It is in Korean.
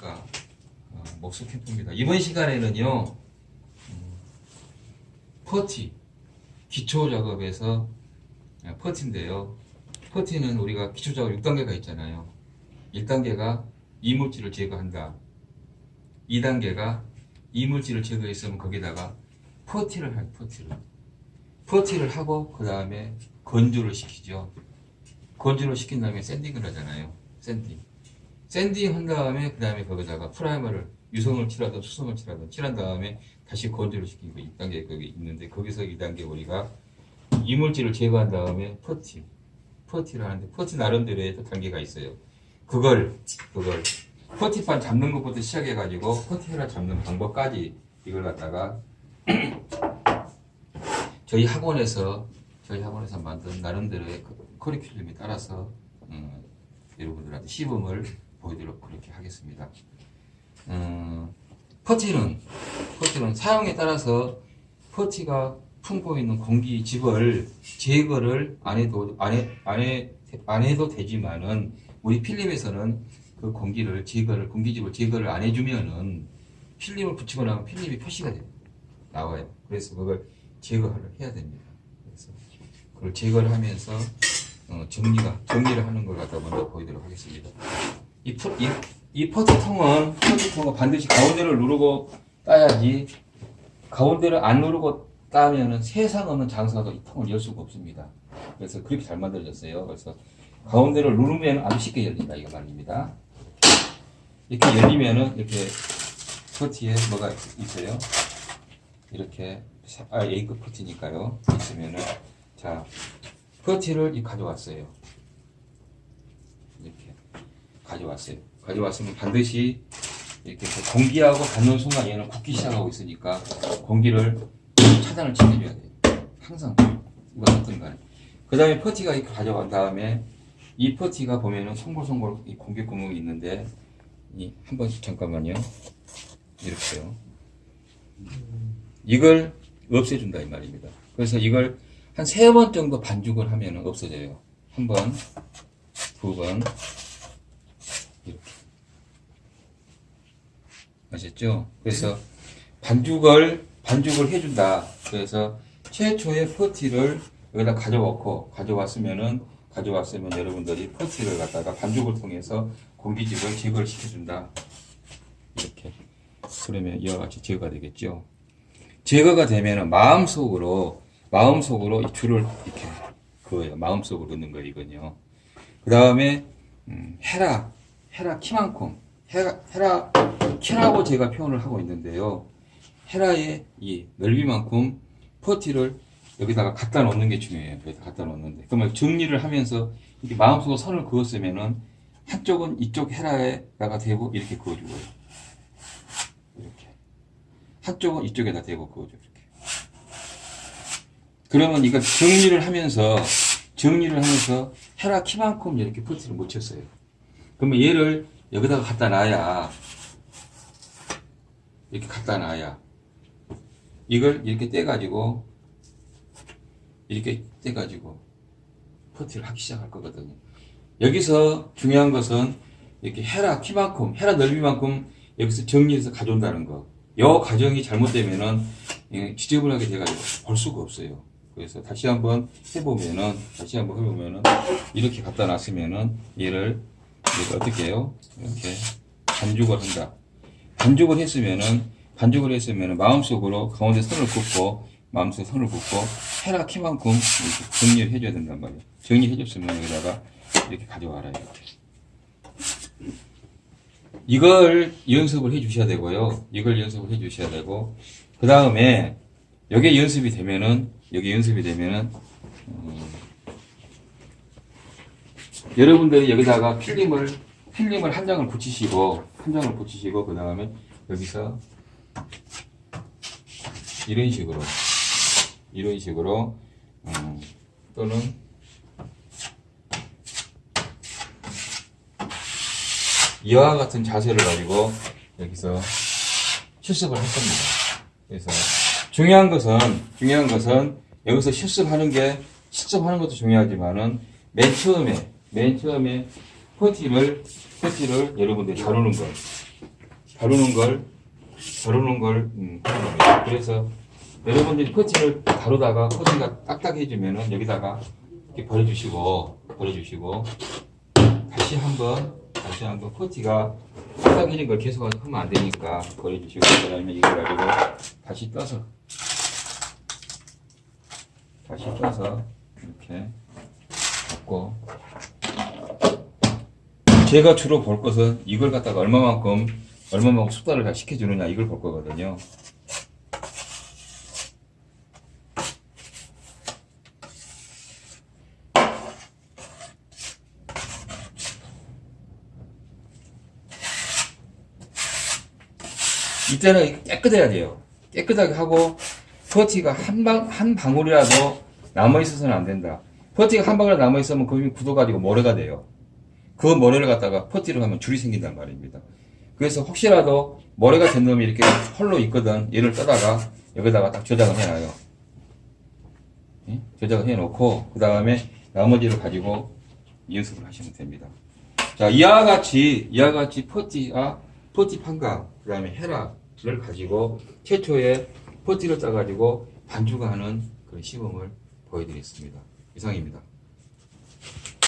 어, 목수 캠프입니다. 이번 시간에는요, 음, 퍼티, 기초 작업에서 아, 퍼티인데요. 퍼티는 우리가 기초 작업 6단계가 있잖아요. 1단계가 이물질을 제거한다. 2단계가 이물질을 제거했으면 거기다가 퍼티를 할 퍼티를. 퍼티를 하고 그 다음에 건조를 시키죠. 건조를 시킨 다음에 sanding을 하잖아요. sanding. sanding 한 다음에 그 다음에 거기다가 프라이머를 유성을 칠하든 수성을 칠하든 칠한 다음에 다시 건조를 시키고 2단계 거기 있는데 거기서 2단계 우리가 이물질을 제거한 다음에 퍼티 퍼티를 하는데 퍼티 나름대로의 또 단계가 있어요. 그걸 그걸 퍼티판 잡는 것부터 시작해 가지고 퍼티헤라 잡는 방법까지 이걸 갖다가 저희 학원에서 저희 학원에서 만든 나름대로의 그 커리큘럼에 따라서 음, 여러분들한테 시범을 보이도록 그렇게 하겠습니다. 음, 퍼티는 퍼티는 사용에 따라서 퍼티가 품고 있는 공기 집을 제거를 안 해도 안, 해, 안, 해도 되지만은 우리 필름에서는 그 공기를 제거를 공기집을 제거를 안 해주면은 필름을 붙이고 나면 필름이 표시가 돼요. 나와요. 그래서 그걸 제거를 해야 됩니다. 그래서 그걸 제거를 하면서 어, 정리가 정리를 하는 걸 갖다 먼저 보이도록 하겠습니다. 이, 포, 이, 이 퍼트통은 퍼트통은 반드시 가운데를 누르고 따야지 가운데를 안 누르고 따면은 세상 없는 장사도 이 통을 열 수가 없습니다. 그래서 그렇게 잘 만들어졌어요. 그래서 가운데를 누르면 아주 쉽게 열린다 이거 말입니다. 이렇게 열리면은 이렇게 퍼티에 뭐가 있어요? 이렇게 아 A급 퍼티니까요. 있으면은 자 퍼티를 이 가져왔어요. 가져왔어요. 가져왔으면 반드시 이렇게 공기하고 닿는 순간 얘는 굳기 시작하고 있으니까 공기를 차단을 시켜줘야 돼요. 항상 누가 닿든 간에. 그 다음에 퍼티가 이렇게 가져간 다음에 이 퍼티가 보면은 송골송골 이 공기 구멍이 있는데 이 한 번씩 잠깐만요. 이렇게요. 이걸 없애준다 이 말입니다. 그래서 이걸 한 세 번 정도 반죽을 하면 없어져요. 한 번, 두 번, 이렇게. 아셨죠? 그래서 반죽을, 반죽을 해준다. 그래서 최초의 퍼티를 여기다 가져왔고, 가져왔으면은, 가져왔으면 여러분들이 퍼티를 갖다가 반죽을 통해서 공기집을 제거를 시켜준다. 이렇게. 그러면 이와 같이 제거가 되겠죠. 제거가 되면은 마음속으로, 마음속으로 이 줄을 이렇게 그거예요. 마음속으로 넣는 거예요, 이건요. 그 다음에, 음, 헤라, 헤라 키만큼, 헤라, 헤라 키라고 제가 표현을 하고 있는데요. 헤라의 이 넓이만큼 퍼티를 여기다가 갖다 놓는 게 중요해요. 여기다 갖다 놓는데. 그러면 정리를 하면서 이렇게 마음속으로 선을 그었으면은 한쪽은 이쪽 헤라에다가 대고 이렇게 그어주고요. 이렇게. 한쪽은 이쪽에다 대고 그어줘. 이렇게. 그러면 이거 정리를 하면서 정리를 하면서 헤라 키만큼 이렇게 퍼티를 못 쳤어요. 그러면 얘를 여기다가 갖다 놔야 이렇게 갖다 놔야 이걸 이렇게 떼가지고 이렇게 떼가지고 퍼티를 하기 시작할 거거든요. 여기서 중요한 것은 이렇게 헤라 키만큼, 헤라 넓이만큼 여기서 정리해서 가져온다는 거. 요 과정이 잘못되면은 예, 지저분하게 돼가지고 볼 수가 없어요. 그래서 다시 한번 해보면은, 다시 한번 해보면은, 이렇게 갖다 놨으면은, 얘를, 이렇게 어떻게 해요? 이렇게 반죽을 한다. 반죽을 했으면은, 반죽을 했으면은, 마음속으로 가운데 선을 긋고, 마음속에 선을 긋고, 헤라 키만큼 이렇게 정리를 해줘야 된단 말이에요. 정리해 줬으면 여기다가 이렇게 가져와라, 이렇게. 이걸 연습을 해 주셔야 되고요. 이걸 연습을 해 주셔야 되고, 그 다음에, 여기에 연습이 되면은, 여기 연습이 되면은, 음, 여러분들이 여기다가 필름을, 필름을 한 장을 붙이시고, 한 장을 붙이시고, 그 다음에 여기서 이런 식으로, 이런 식으로, 음, 또는 이와 같은 자세를 가지고 여기서 실습을 할 겁니다. 그래서 중요한 것은 중요한 것은 여기서 실습하는 게 실습하는 것도 중요하지만은 맨 처음에 맨 처음에 퍼티를 퍼티를 여러분들이 다루는 거 다루는 걸 다루는 걸 음. 그래서 여러분들이 퍼티를 다루다가 퍼티가 딱딱해지면은 여기다가 이렇게 버려주시고 버려주시고 다시 한번 다시 한번 퍼티가 딱딱해진 걸 계속 하면 안 되니까 버려주시고 그다음에 이걸 가지고 다시 떠서 다시 떠서 이렇게 잡고 제가 주로 볼 것은 이걸 갖다가 얼마만큼 얼마만큼 숙달을 잘 시켜주느냐 이걸 볼 거거든요. 이때는 깨끗해야 돼요. 깨끗하게 하고 퍼티가 한 방, 한 방울이라도 남아 있어서는 안 된다. 퍼티가 한 방울 남아 있으면 그게 굳어가지고 모래가 돼요. 그 모래를 갖다가 퍼티를 하면 줄이 생긴단 말입니다. 그래서 혹시라도 모래가 된 놈이 이렇게 홀로 있거든. 얘를 떠다가 여기다가 딱 저장을 해놔요. 예? 저장을 해놓고 그 다음에 나머지를 가지고 연습을 하시면 됩니다. 자 이와 같이 이와 같이 퍼티와 퍼티 판각 그 다음에 헤라를 가지고 최초에 퍼티를 짜가지고 반죽하는 그런 시범을 보여드렸습니다. 이상입니다.